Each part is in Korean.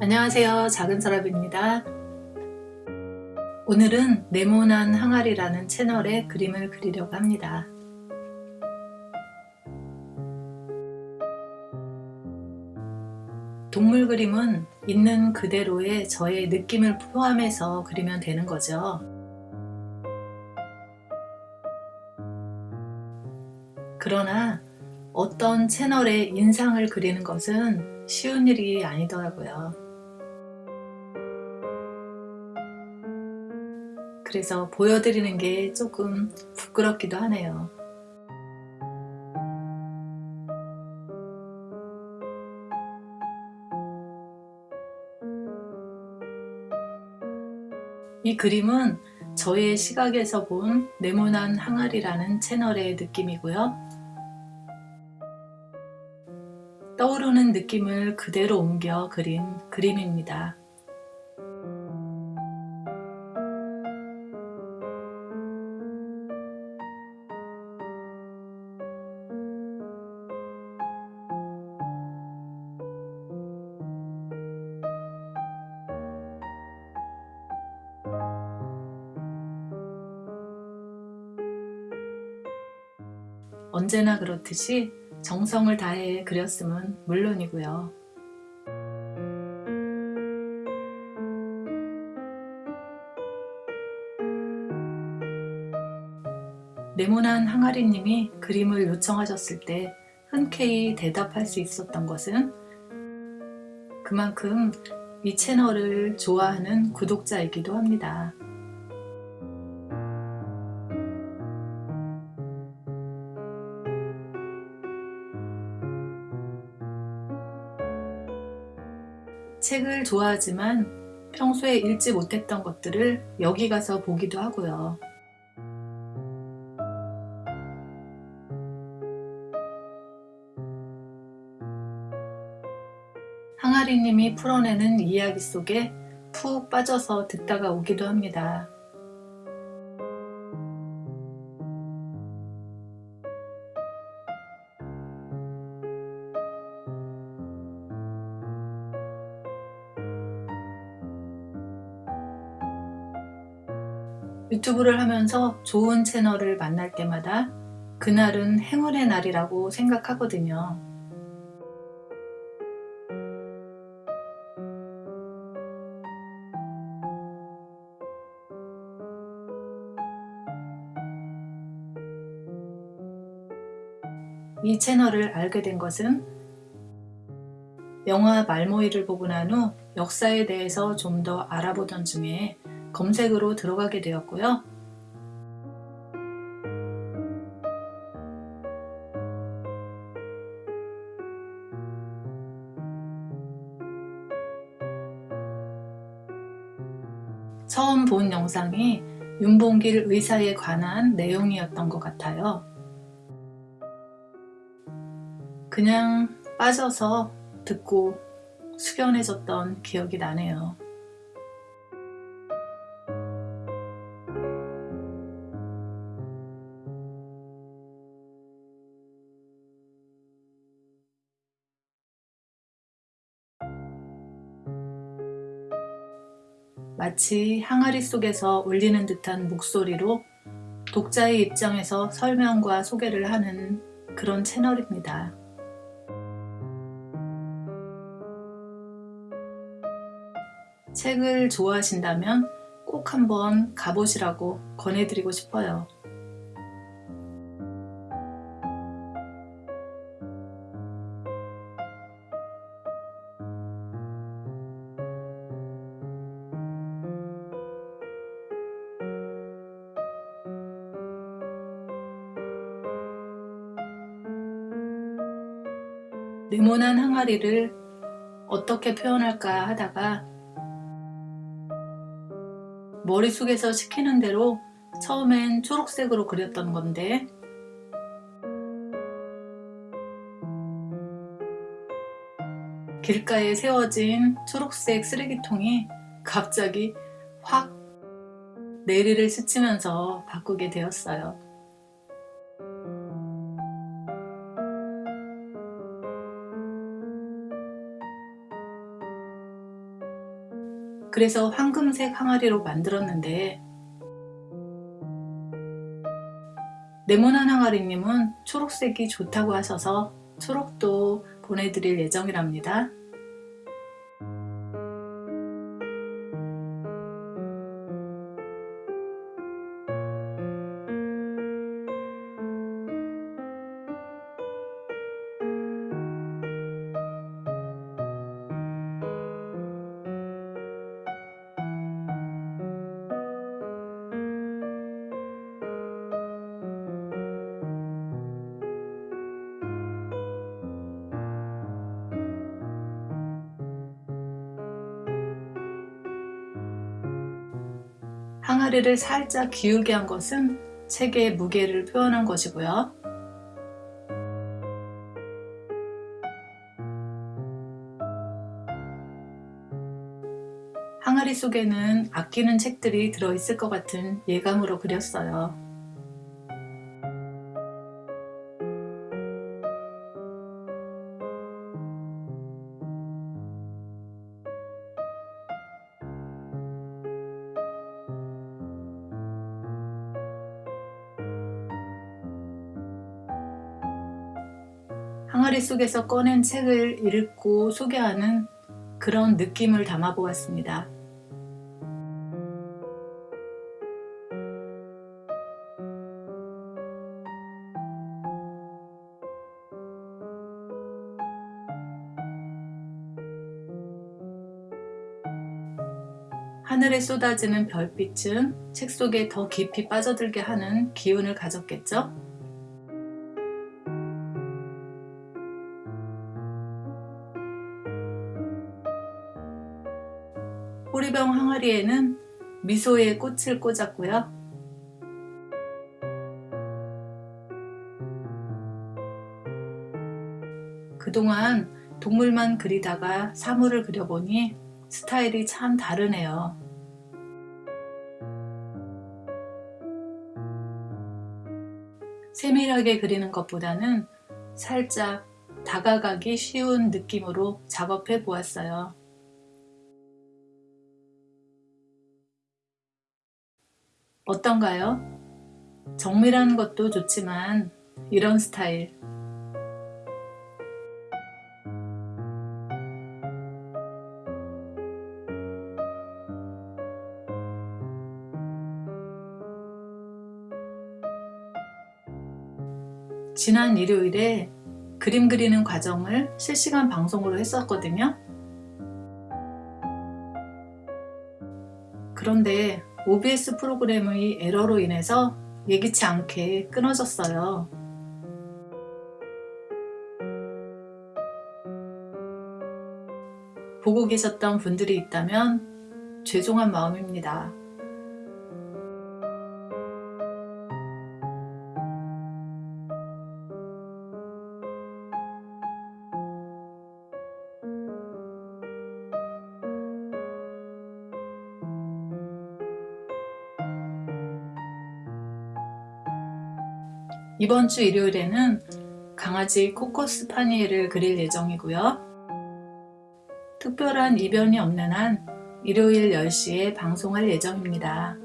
안녕하세요. 작은 서랍입니다. 오늘은 네모난 항아리라는 채널에 그림을 그리려고 합니다. 동물 그림은 있는 그대로의 저의 느낌을 포함해서 그리면 되는 거죠. 그러나 어떤 채널의 인상을 그리는 것은 쉬운 일이 아니더라고요. 그래서 보여드리는 게 조금 부끄럽기도 하네요. 이 그림은 저의 시각에서 본 네모난 항아리라는 채널의 느낌이고요. 떠오르는 느낌을 그대로 옮겨 그린 그림입니다. 언제나 그렇듯이 정성을 다해 그렸음은 물론이고요. 네모난 항아리님이 그림을 요청하셨을 때 흔쾌히 대답할 수 있었던 것은 그만큼 이 채널을 좋아하는 구독자이기도 합니다. 책을 좋아하지만 평소에 읽지 못했던 것들을 여기 가서 보기도 하고요. 항아리님이 풀어내는 이야기 속에 푹 빠져서 듣다가 오기도 합니다. 유튜브를 하면서 좋은 채널을 만날 때마다 그날은 행운의 날이라고 생각하거든요. 이 채널을 알게 된 것은 영화 말모이를 보고 난 후 역사에 대해서 좀 더 알아보던 중에 검색으로 들어가게 되었고요. 처음 본 영상이 윤봉길 의사에 관한 내용이었던 것 같아요. 그냥 빠져서 듣고 숙연해졌던 기억이 나네요. 마치 항아리 속에서 울리는 듯한 목소리로 독자의 입장에서 설명과 소개를 하는 그런 채널입니다. 책을 좋아하신다면 꼭 한번 가보시라고 권해드리고 싶어요. 네모난 항아리를 어떻게 표현할까 하다가 머릿속에서 시키는 대로 처음엔 초록색으로 그렸던 건데 길가에 세워진 초록색 쓰레기통이 갑자기 확 내리를 스치면서 바꾸게 되었어요. 그래서 황금색 항아리로 만들었는데 네모난 항아리님은 초록색이 좋다고 하셔서 초록도 보내드릴 예정이랍니다. 항아리를 살짝 기울게 한 것은 책의 무게를 표현한 것이고요. 항아리 속에는 아끼는 책들이 들어있을 것 같은 예감으로 그렸어요. 항아리 속에서 꺼낸 책을 읽고 소개하는 그런 느낌을 담아 보았습니다. 하늘에 쏟아지는 별빛은 책 속에 더 깊이 빠져들게 하는 기운을 가졌겠죠? 항아리에는 미소의 꽃을 꽂았고요. 그동안 동물만 그리다가 사물을 그려보니 스타일이 참 다르네요. 세밀하게 그리는 것보다는 살짝 다가가기 쉬운 느낌으로 작업해 보았어요. 어떤가요? 정밀한 것도 좋지만 이런 스타일 지난 일요일에 그림 그리는 과정을 실시간 방송으로 했었거든요. 그런데 OBS 프로그램의 에러로 인해서 예기치 않게 끊어졌어요. 보고 계셨던 분들이 있다면 죄송한 마음입니다. 이번 주 일요일에는 강아지 코코스 파니엘을 그릴 예정이고요. 특별한 이변이 없는 한 일요일 10시에 방송할 예정입니다.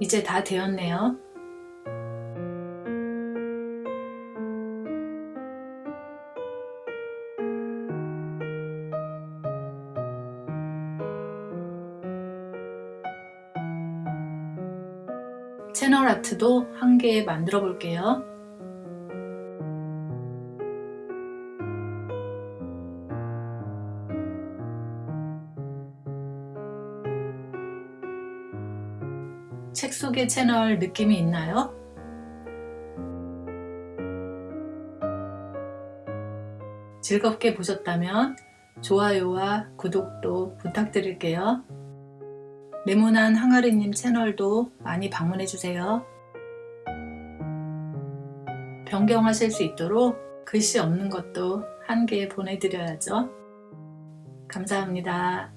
이제 다 되었네요. 채널 아트도 한 개 만들어 볼게요. 책 속의 채널 느낌이 있나요? 즐겁게 보셨다면 좋아요와 구독도 부탁드릴게요. 네모난 항아리님 채널도 많이 방문해주세요. 변경하실 수 있도록 글씨 없는 것도 한 개 보내드려야죠. 감사합니다.